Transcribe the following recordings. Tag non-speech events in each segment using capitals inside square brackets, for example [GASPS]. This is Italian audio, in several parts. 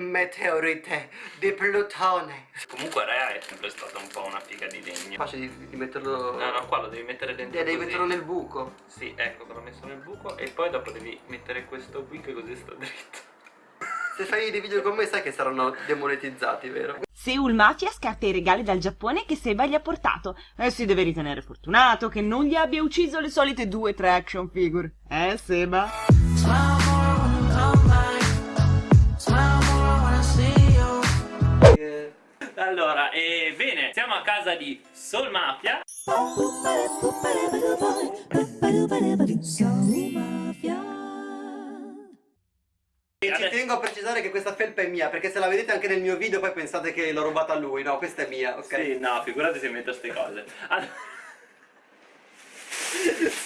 Meteorite di Plutone Comunque Rea è sempre stata un po' una figa di legno Facile di, di metterlo No no qua lo devi mettere dentro Eh, devi metterlo nel buco Sì ecco l'ho messo nel buco E poi dopo devi mettere questo qui che così sta dritto Se fai dei video con me sai che saranno demonetizzati, vero? Seul Mafia scarta i regali dal Giappone che Seba gli ha portato e si deve ritenere fortunato che non gli abbia ucciso le solite due o tre action figure. Eh, Seba? Eh, Allora, e bene, siamo a casa di Soul Mafia. E ci tengo a precisare che questa felpa è mia Perché se la vedete anche nel mio video poi pensate che l'ho rubata a lui. No, questa è mia, ok? Sì, no, figurati se metto queste cose. Allora...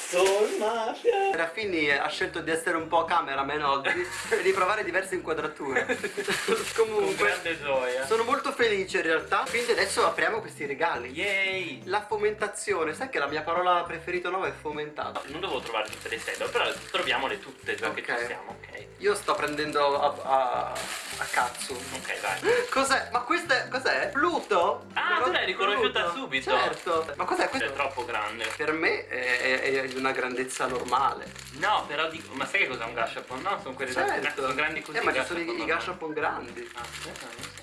Soul Mafia Raffini ha scelto di essere un po' cameraman oggi e [LAUGHS] di provare diverse inquadrature [LAUGHS] Comunque grande gioia sono molto felice in realtà Quindi adesso apriamo questi regali Yay La fomentazione, sai che la mia parola preferita nuova è fomentata Non devo trovare tutte le sedole, però troviamole tutte già che Ok. ci siamo, ok? Io sto prendendo a, a, a cazzo Ok, vai [LAUGHS] Cos'è? Ma questo è... cos'è? Pluto? Ah, tu l'hai riconosciuta subito. Certo Ma cos'è È questo? troppo grande Per me è, è- è di una grandezza normale. No, però dico, ma sai che cos'è un gashapon? No, sono quelli da Certo. sono grandi così Eh ma ci sono i, gashapon grandi. Ah, aspetta, non so.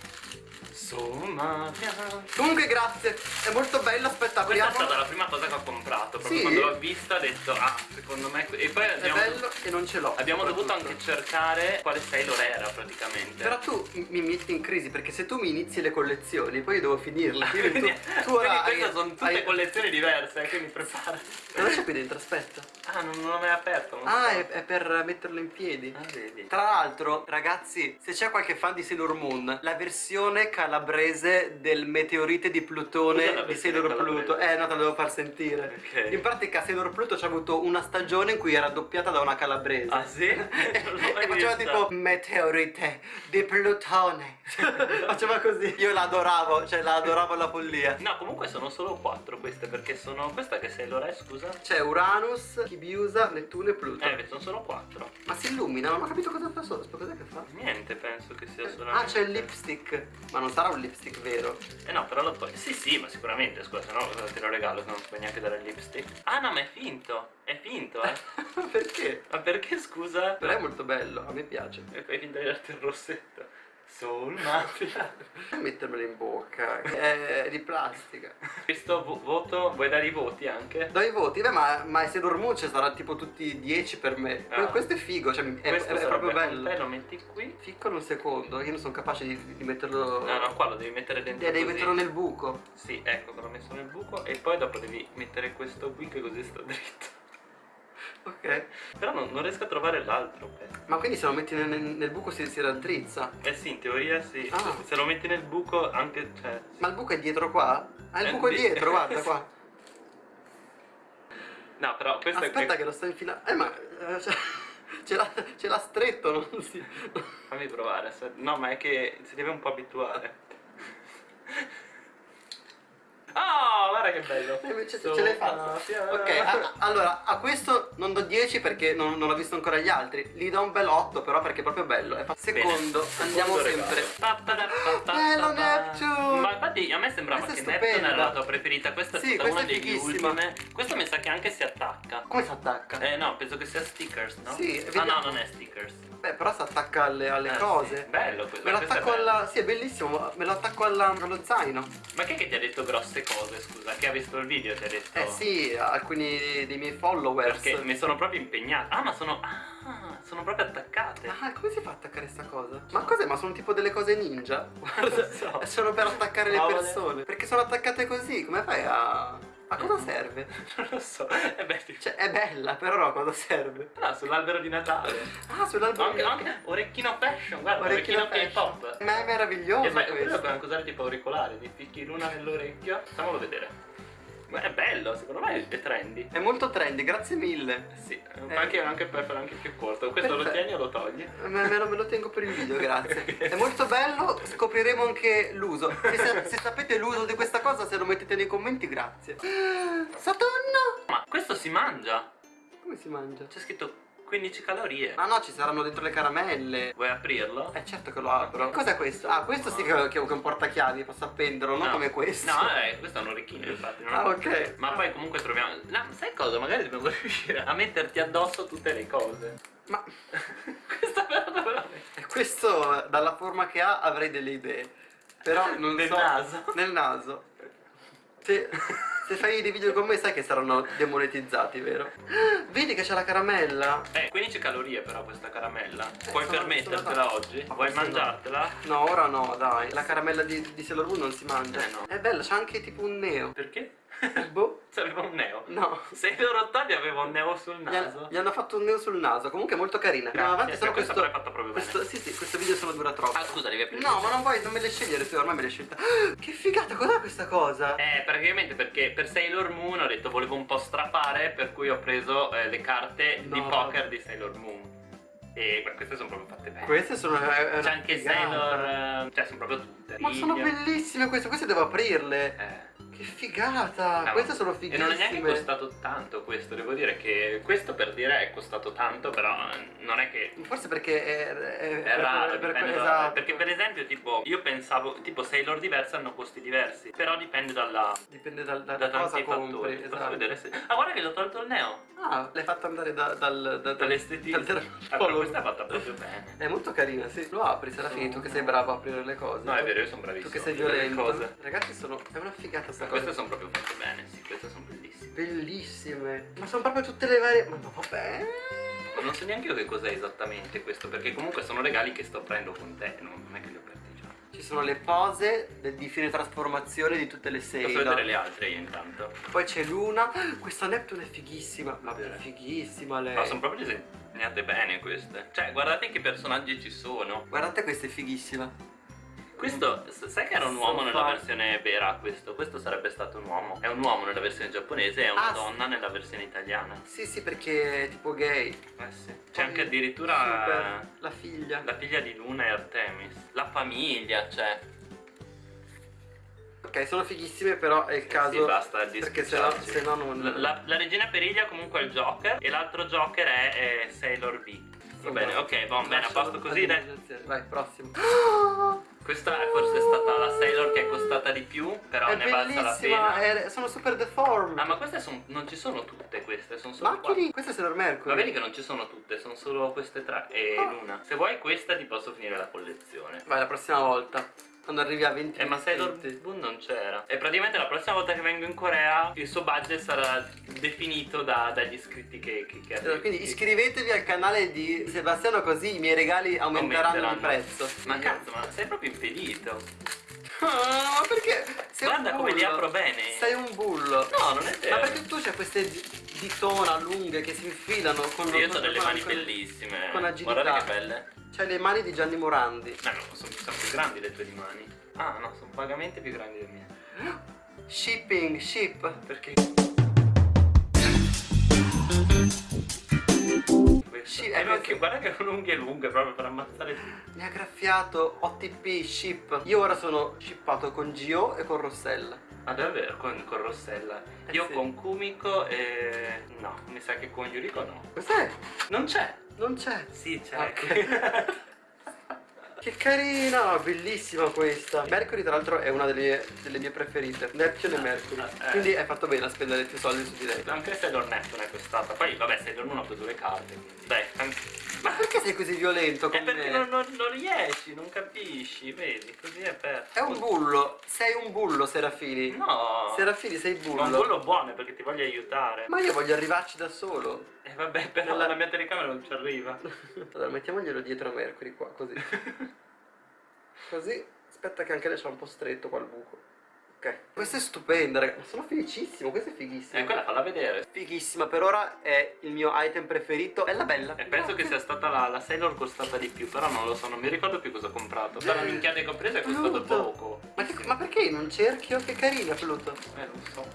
Soul Mafia Comunque grazie. È molto bello Aspetta Questa è apriamo. stata la prima cosa che ho comprato Proprio Sì? quando l'ho vista ho detto Ah, secondo me E poi È abbiamo, bello e non ce l'ho abbiamo dovuto anche cercare Quale Sailor era praticamente Però tu mi metti in crisi perché se tu mi inizi le collezioni poi io devo finirle Quindi tu, [LAUGHS] Quindi queste sono tutte hai- collezioni diverse eh, Quindi prepara Cosa c'è qui dentro? Aspetta Ah, non, non l'ho mai aperto Ah so. è, è per metterlo in piedi Ah, vedi Tra l'altro, ragazzi, se c'è qualche fan di Sailor Moon, la versione calabrese del meteorite di Plutone di Sailor? Pluto. Eh, no, te la devo far sentire. Ok. In pratica Sailor Pluto c'ha avuto una stagione in cui era doppiata da una calabrese. Ah sì? [LAUGHS] E faceva vista. tipo meteorite di Plutone. [LAUGHS] faceva così. Io la adoravo, cioè la adoravo alla follia. No, comunque sono solo quattro queste Perché sono... Questa che Sailor è, scusa? C'è Uranus, Chibiusa, Nettuno e Pluto. Eh, sono solo quattro Ma si illumina, non ho capito cosa fa solo. Cos'è che fa? Niente, penso che sia solamente... Ah, c'è il lipstick. Ma non sarà un lipstick vero. Eh no, però lo puoi... Sì, sì, ma sicuramente, scusa, se no te lo regalo se non puoi neanche dare il lipstick. Ah no, ma è finto! È finto, eh! [LAUGHS] Perché? ma perché, scusa? Però è molto bello, a me piace. E fai finta di darti il rossetto. Soul Mafia. [LAUGHS] Non mettermelo in bocca, è di plastica. Questo vo- voto, vuoi dare i voti anche? Do i voti, beh, ma, ma se Dormucci sarà tipo tutti 10 per me. Ah. Questo è figo, cioè è, è- è proprio bello. te, lo metti qui. Ficcolo un secondo, io non sono capace di, di metterlo. No, no, qua lo devi mettere dentro Eh, devi metterlo nel buco. Sì, ecco, l'ho messo nel buco e poi dopo devi mettere questo qui che così sta dritto. [LAUGHS] Ok. Però non, non riesco a trovare l'altro pezzo. Ma quindi se lo metti nel, nel buco si, si raddrizza. Eh sì, in teoria sì. Ah. Se lo metti nel buco anche, cioè... Ma il buco è dietro qua? Ah, il Eh, buco è di- dietro, [LAUGHS] guarda qua. No, però questo Aspetta è... che lo sto infilando. Eh, ma. eh, cioè, [LAUGHS] ce l'ha stretto, non si. Fammi provare. aspetta. No, ma è che si deve un po' abituare. Oh, guarda che bello. Eh, [LAUGHS] invece So- ce l'hai fatta. Mafia. Ok, a- allora a questo non do 10 perché non, non ho visto ancora gli altri. Gli do un bel 8 però perché è proprio bello. È fa- Bene. Secondo, andiamo Secondo sempre. Bello infatti a me sembrava Questa che Neptune era la tua preferita. Questa è Sì, stata questa una è degli ultime. Questo mi sa che anche si attacca. Come si attacca? Eh no, penso che sia stickers, no? Sì, Ah vediamo. no, non è stickers. Beh, però si attacca alle, alle Eh, cose. sì. Bello questo. Me lo attacco alla. Sì, è bellissimo. Me lo attacco alla- allo zaino. Ma chi è che ti ha detto grosse cose, scusa? Chi ha visto il video ti ha detto? Eh sì, alcuni dei miei followers. Perché mi sono proprio impegnato. Ah, ma sono. Ah, sono proprio attaccate. Ah, come si fa a attaccare sta cosa? Ma cos'è? Ma sono tipo delle cose ninja? [LAUGHS] Guarda, so. sono per attaccare le persone. Perché sono attaccate così? Come fai a. A cosa serve? [LAUGHS] non lo so. Eh beh, Cioè, è bella, però a cosa serve? no, sull'albero di Natale. Ah, sull'albero. Anche, anche orecchino fashion, guarda, Orecchino orecchino. K-pop. Ma è meraviglioso E poi quello questo. puoi anche usare tipo auricolare, ti ficchi l'una nell'orecchio. Facciamolo vedere. Ma è bello, secondo me è trendy. È molto trendy, grazie mille. Sì, Eh. anche, anche per fare anche più corto. Questo lo Perfetto. tieni o lo togli? Me, me lo, me lo tengo per il video, grazie. [LAUGHS] È molto bello, scopriremo anche l'uso. Se, se sapete l'uso di questa cosa, se lo mettete nei commenti, grazie. [GASPS] Saturno! Ma questo si mangia. Come si mangia? C'è scritto 15 calorie. Ma no, ci saranno dentro le caramelle. Vuoi aprirlo? Eh certo che lo apro. Cos'è questo? Ah, questo sì che, che è un portachiavi, posso appenderlo, non No. come questo. No, eh, questo è un orecchino infatti. non- Ah, ok. Ma poi comunque troviamo... No, sai cosa? Magari dobbiamo [LAUGHS] riuscire a metterti addosso tutte le cose. Ma [LAUGHS] Questa la metti? questo, dalla forma che ha, avrei delle idee. Però [LAUGHS] non Nel so. naso? Nel naso. Se, se fai dei video con me sai che saranno demonetizzati, vero? Vedi che c'è la caramella? Eh, 15 calorie però questa caramella. Eh, Puoi permettertela oggi? Ma Vuoi forse no. mangiartela? No, ora no, dai. La caramella di, di Sailor Moon non si mangia. Eh, no. È bella, c'ha anche tipo un neo. Perché? [LAUGHS] Boh. Aveva un neo. No. Sei loro ottavi aveva un neo sul naso. gli hanno fatto un neo sul naso, comunque è molto carina. Andiamo avanti, questa questo, fatta proprio questo, bene. sì, sì, questo video solo dura troppo. Ah scusa, devi aprire. No, ma non vuoi, non me le scegliere tu, ormai me le hai scelta. [GASPS] Che figata, cos'è questa cosa? Eh, praticamente perché per Sailor Moon ho detto volevo un po' strappare, per cui ho preso eh, le carte di No. poker di Sailor Moon. E beh, queste sono proprio fatte bene. Queste sono. è una C'è anche figata. Sailor. eh, cioè, sono proprio tutte. Ma sono bellissime queste, queste devo aprirle. Eh. Che figata! Ah, queste sono E fighissime. non è neanche costato tanto questo, devo dire che questo per dire è costato tanto, però non è che Forse perché è, è, è raro, per- per- esatto. perché per esempio tipo io pensavo tipo Sailor diverse hanno costi diversi, però dipende dalla Dipende dal, da, da tanti compri. fattori. Esatto. vedere se... Ah guarda che l'ho tolto il neo. Ah, l'hai fatta andare da, dal, da, Dall'estetica. dal Ah, però questa è fatta proprio bene. È molto carina, sì. Lo apri, sarà finito che sei bravo a aprire le cose. No, è vero, io sono Tu bravissimo. che sei violento. cose. Ragazzi, sono. È una figata sta Ma cosa. queste sono proprio fatte bene, sì, queste sono bellissime. Bellissime. Ma sono proprio tutte le varie. Ma vabbè. Non so neanche io che cos'è esattamente questo, perché comunque sono regali che sto prendendo con te, non non è che li ho aperti già. Ci sono le pose de- di fine trasformazione di tutte le Posso Sailor. vedere le altre io intanto. Poi c'è Luna. Questa Neptune è fighissima. Ma Vedere. è fighissima lei. Ma sono proprio disegnate bene queste. Cioè, guardate che personaggi ci sono. Guardate, questa è fighissima. Questo, sai che era un uomo nella versione vera questo? Questo sarebbe stato un uomo. È un uomo nella versione giapponese e è una Ah, sì. donna nella versione italiana. Sì, sì, perché è tipo gay. Eh sì. C'è anche addirittura Super. La figlia. la figlia di Luna e Artemis. La famiglia, cioè. Ok, sono fighissime, però è il caso. Sì, basta Perché se no, se no non. La, la- la regina Periglia comunque è il Joker e l'altro Joker è, eh, Sailor B. Va bene, ok, va bene, a posto così, dai. Vai, prossimo. [GASPS] [GASPS] Questa è forse stata la Sailor che è costata di più, però è ne valsa la pena. è- sono super deformed. Ah, ma queste son- non ci sono tutte queste, sono solo quattro. questa è Sailor Mercury. Ma vedi che non ci sono tutte, sono solo queste tre e Ah. Luna. Se vuoi questa ti posso finire la collezione. Vai, la prossima volta. Quando arrivi a 20 Eh ma Sailor. Moon non c'era E praticamente la prossima volta che vengo in Corea Il suo budget sarà definito da- dagli iscritti che, che, che Allora, Quindi iscrivetevi al canale di Sebastiano così i miei regali aumenteranno, di Aumenteranno. prezzo. Ma cazzo ma sei proprio impedito Ah, ma perché? Sei Guarda come li apro bene Sei un bullo. No non è vero Ma perché tu c'hai queste di- ditona lunghe che si infilano con Io ho delle mani con- bellissime con agilità. Guarda che belle C'hai le mani di Gianni Morandi. No no sono, sono più grandi le tue mani Ah no sono vagamente più grandi le mie Shipping, ship. Perché? Sì, è eh, ma che- guarda che con unghie lunghe proprio per ammazzare. Mi ha graffiato OTP, ship. Io ora sono shippato con Gio e con Rossella. Ah davvero? Con, con Rossella? Eh Io sì. con Kumiko e... No, mi sa che con Yuriko no. Cos'è? Non c'è! Non c'è. Sì, c'è. Ok. [LAUGHS] Che carina, bellissima questa. Mercury, tra l'altro, è una delle, delle mie preferite. Neptune e Mercury. Eh. Quindi hai fatto bene a spendere più soldi su di lei. Anche Sailor Neptune è costata. Poi, vabbè, Sailor Moon ha preso le carte. quindi- Dai, Ma perché sei così violento È con perché me? non, non- non riesci, non capisci, vedi? Così è per... È un bullo. Sei un bullo, Serafini. No! Serafini, sei bullo. Ma un bullo buono perché ti voglio aiutare. Ma io voglio arrivarci da solo. E vabbè, però Nella- la mia telecamera non ci arriva. Allora, mettiamoglielo dietro a Mercury qua, così. [LAUGHS] Così. Aspetta che anche lei c'ha un po' stretto qua il buco. Ok. Questa è stupenda, raga. Sono felicissimo, questa è fighissima. E quella falla vedere. Fighissima, per ora è il mio item preferito. Bella bella. E penso che sia stata la, la Sailor costata di più, però non lo so, non mi ricordo più cosa ho comprato. La minchiata che ho preso è costato Pluto. poco. Ma, che- ma perché in un cerchio? Che carina Pluto. Eh, non so.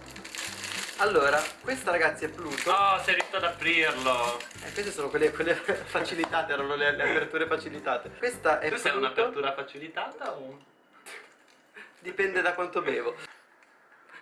Allora, questa ragazzi è Pluto. Oh, sei riuscito ad aprirlo. E queste sono quelle, quelle [LAUGHS] facilitate, erano le, le aperture facilitate. Questa è Tu sei Pluto. un'apertura facilitata o... Dipende da quanto bevo.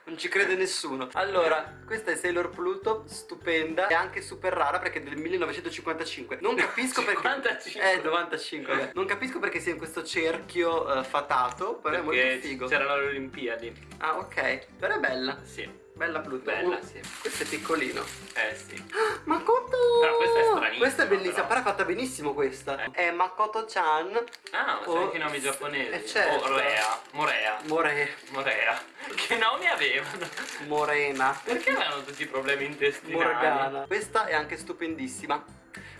Non ci crede nessuno. Allora, questa è Sailor Pluto, stupenda e anche super rara perché è del 1955. Non capisco perché 55. Eh, 95, vabbè. Non capisco perché sia in questo cerchio eh, fatato, però è molto Perché figo. c'erano le Olimpiadi. Ah, ok. Però è bella. Sì. Bella Pluto. Bella, Uh, sì. Questo è piccolino. Eh sì. Makoto! Però questa è stranissima, Questa è bellissima, però. però è fatta benissimo questa. Eh. È Makoto-chan Ah, sai Oh, anche i nomi giapponesi. eh, certo. Oh, Rea. Morea. More... Morea. Che nomi avevano? Morena. Perché avevano tutti i problemi intestinali? Morgana. Questa è anche stupendissima.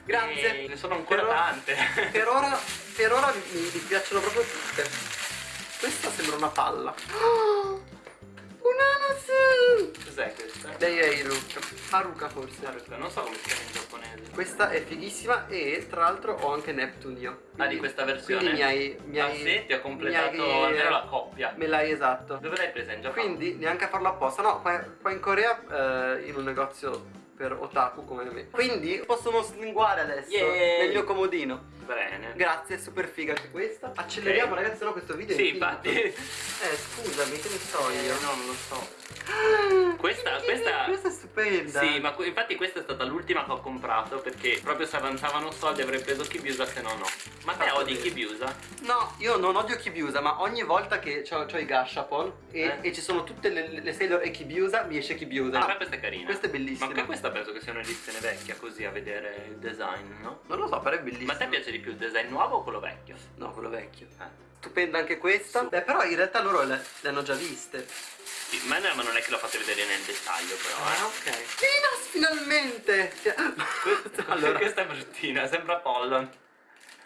Grazie. Eh, ne sono ancora Per ora- tante. Per ora, [LAUGHS] per ora mi, mi piacciono proprio tutte. Questa sembra una palla. Oh! Cos'è questa? È Haruka. Haruka forse. Non so come si chiama in giapponese. Questa è fighissima e tra l'altro ho anche Neptune io. Ah, di questa versione? Quindi mi hai... Mi Ah hai sì, ti ho completato hai- almeno la coppia. Me l'hai esatto. Dove l'hai presa in Giappone? Quindi neanche a farlo apposta. No, qua, qua in Corea eh, in un negozio per otaku come me. Quindi possono slinguare adesso Yay! nel mio comodino. Bene. Grazie, è super figa anche questa. Acceleriamo Ok. ragazzi, sennò questo video è Sì, infinito. infatti. Eh, scusami, che ne so io? Eh, no, non lo so. Questa- questa- Questa è stupenda. Sì, ma infatti questa è stata l'ultima che ho comprato perché proprio se avanzavano soldi avrei preso Kibiusa se no no. Ma te odi. Kibiusa? No, io non odio Kibiusa, ma ogni volta che ho, i Gashapon e, Eh. e ci sono tutte le, le Sailor e Kibiusa, mi esce Kibiusa. Ah, questa è carina. Questa è bellissima. Ma anche questa penso che sia un'edizione vecchia così a vedere il design, no? Non lo so, però è bellissima. Ma a te piace di più il design nuovo o quello vecchio? No, quello vecchio. Eh. Stupenda anche questa. Beh, però in realtà loro le, le hanno già viste. Sì, ma, no, ma non è che lo fate vedere nel dettaglio però, eh. Ah, ok. Venus, finalmente! [LAUGHS] allora, questa è bruttina, sembra Pollon.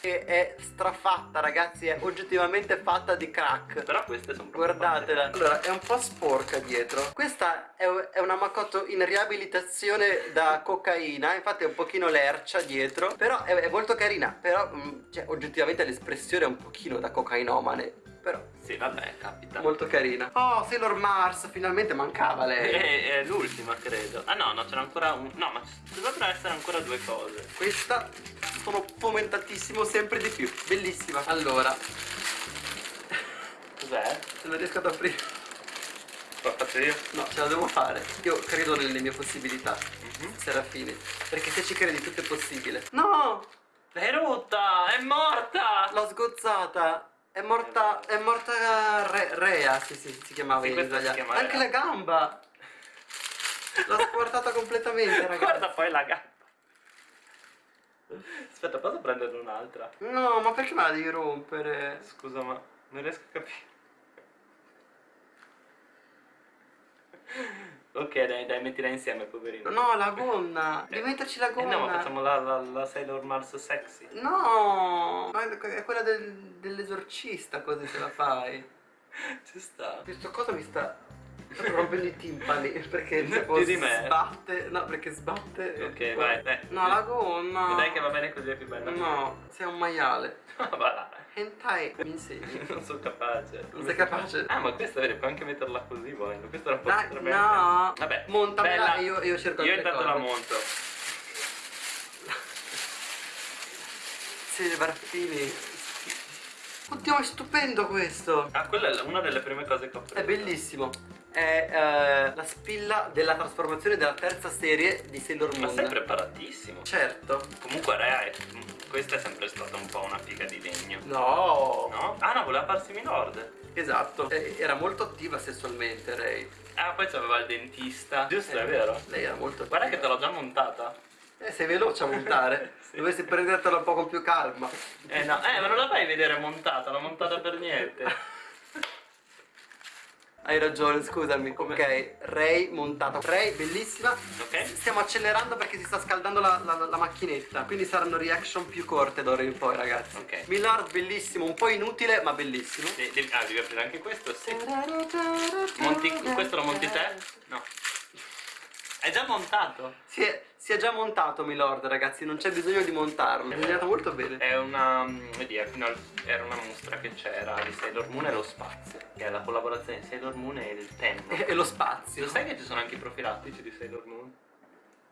Che è strafatta, ragazzi, è oggettivamente fatta di crack. Però queste sono Guardatela. fatte Allora, è un po' sporca dietro. Questa è, è una Makoto in riabilitazione da cocaina. Infatti è un pochino lercia dietro. Però è, è molto carina. Però, mm, cioè, oggettivamente l'espressione è un pochino da cocainomane. Però. Sì, vabbè, capita. molto carina. Oh, Sailor Mars, finalmente mancava lei. È, è l'ultima, credo. Ah no, no, c'era ancora un... No, ma dovrebbero essere ancora due cose. Questa sono fomentatissimo sempre di più. Bellissima. Allora, Cos'è? se non riesco ad aprire. No, ce la devo fare. Io credo nelle mie possibilità. Mhm. Serafini. Perché se ci credi tutto è possibile. No! È rotta! È morta! L'ho sgozzata. È morta. È morta Re- Rea, sì, sì, si chiamava Sì, in italiano. chiama Anche Rea. la gamba. L'ho squartata completamente, ragazzi. Guarda poi la gamba. Aspetta, posso prenderne un'altra? No, ma perché me la devi rompere? Scusa, ma non riesco a capire. Ok, dai, dai, mettila insieme, poverino. No, la gonna. [LAUGHS] Devi metterci la Eh gonna. no, ma facciamo la, la, la Sailor Mars sexy. No, ma è quella del- dell'esorcista così se la fai. [LAUGHS] Ci sta. Questo cosa mi sta rompendo i timpani [LAUGHS] perché tipo di me. sbatte. No, perché sbatte. Ok, vai, dai. No, la gonna. Dai che va bene così è più bella. No, sei un maiale. va là. Hentai mi insegni. [LAUGHS] Non sono capace. Non sei capace? Ah, ma questa vedi, puoi anche metterla così, volendo. Questa era un po' Dai, no. Vabbè, Montamela io, io cerco Io intanto la monto. Sì, Barattini. Oddio, è stupendo questo. Ah, quella è una delle prime cose che ho preso. È bellissimo. È eh, la spilla della trasformazione della terza serie di Sailor Ma Moon. sei preparatissimo. Certo. Comunque Rea è... Questa è sempre stata un po' una figa di legno. No. No? Ah no, voleva farsi Milord. Esatto. Era molto attiva sessualmente lei. Ah, poi c'aveva il dentista. Giusto, Eh, è vero. Lei era molto Guarda che attiva. te l'ho già montata. Eh, sei veloce a montare. [LAUGHS] Sì. Dovresti prendertela un po' con più calma. Eh no, eh, ma non la fai vedere montata, l'ho montata per niente. [LAUGHS] Hai ragione, scusami. Come? Ok, Ray montata. Ray, bellissima. Ok? Stiamo accelerando perché si sta scaldando la, la- la macchinetta. Quindi saranno reaction più corte d'ora in poi, ragazzi. Ok. Millard, bellissimo. Un po' inutile, ma bellissimo. De- ah, devi aprire anche questo? Sì. Monti, questo lo monti te? No. È già montato. Si è, si è già montato, Milord, ragazzi. Non c'è bisogno di montarlo. È disegnato molto bene. È una. Vedi, fino al- era una mostra che c'era di Sailor Moon e lo spazio. Che è la collaborazione di Sailor Moon e il Tenno. E, e lo spazio. Lo sai che ci sono anche i profilattici di Sailor Moon?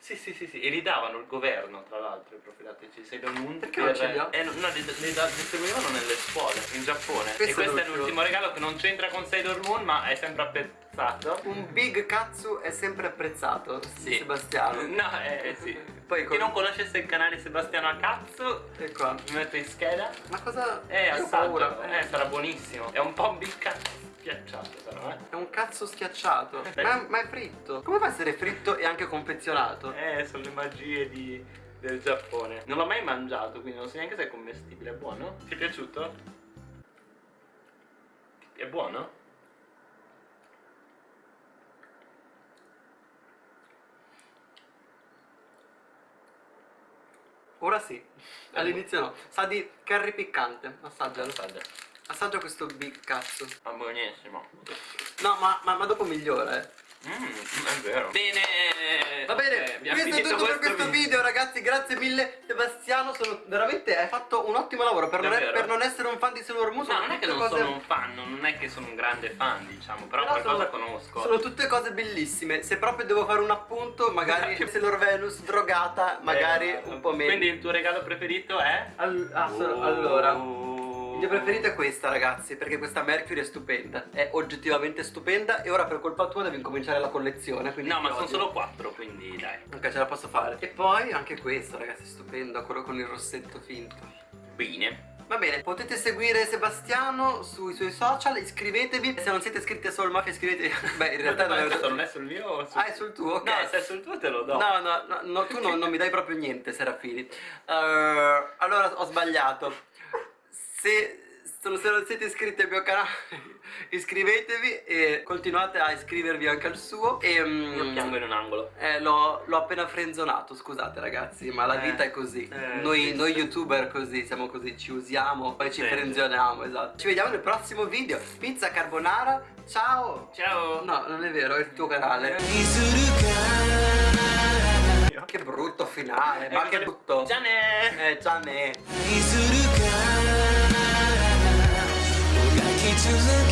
Sì, sì, sì, sì, e li davano il governo, tra l'altro, i profilattici Sailor Moon. Perché non ce li ha? Eh, no, no, li, li distribuivano nelle scuole, in Giappone. Questo e questo è è l'ultimo. regalo che non c'entra con Sailor Moon, ma è sempre apprezzato. Un big katsu è sempre apprezzato, Sì. Sebastiano. No, eh, sì. Poi Chi non conoscesse il canale Sebastiano a cazzo, E qua. mi metto in scheda. Ma cosa... Eh, Io ho paura. assaggio. Eh, sarà buonissimo. È un po' un big cazzo schiacciato, però, eh. È un cazzo schiacciato. Beh. Ma, ma è fritto. Come fa a essere fritto e anche confezionato? Eh, sono le magie di- del Giappone. Non l'ho mai mangiato, quindi non so neanche se è commestibile. È buono? Ti è piaciuto? È buono? Ora sì. [LAUGHS] All'inizio no. Sa di curry piccante. Assaggialo. Assaggia. Assaggia questo big cazzo. Ma buonissimo. No, ma, ma, ma dopo migliora, eh. Mmm, è vero. Bene. Va bene, eh, questo è tutto per questo video. video ragazzi, grazie mille Sebastiano, sono veramente hai fatto un ottimo lavoro per non, per non essere un fan di Sailor Moon. No, non è che non cose- sono un fan, non è che sono un grande fan, diciamo, però, Però qualcosa sono- conosco. Sono tutte cose bellissime. Se proprio devo fare un appunto, magari Sailor Venus drogata, magari Eh, un po' meno. Quindi il tuo regalo preferito è? Ah, so- Oh. allora. Il mio preferito è questa, ragazzi, perché questa Mercury è stupenda. È oggettivamente stupenda. E ora per colpa tua devi incominciare la collezione. Quindi No, ma sono solo quattro, quindi dai. Ok, ce la posso fare. E poi anche questo, ragazzi, è stupendo, quello con il rossetto finto. Bene. Va bene, potete seguire Sebastiano sui suoi social, iscrivetevi. Se non siete iscritti a Soul Mafia, iscrivetevi. [LAUGHS] Beh, in realtà non è non è sul mio o sul Ah, è sul tuo, ok. No, se è sul tuo te lo do. No, no, no, no, tu non, non mi dai proprio niente, Serafini. Eh, allora ho sbagliato. Se, se non siete iscritti al mio canale, [LAUGHS] iscrivetevi e continuate a iscrivervi anche al suo. E, mm, Io piango in un angolo. eh, l'ho, appena frenzonato, scusate ragazzi, ma la Eh, vita è così. eh, noi, noi youtuber così, siamo così, ci usiamo, poi ci frenzioniamo, esatto. Ci vediamo nel prossimo video. Pizza carbonara, ciao! Ciao. No, non è vero, è il tuo canale. Io. Che brutto finale, ma Eh, che brutto. Già ne. Eh, già ne.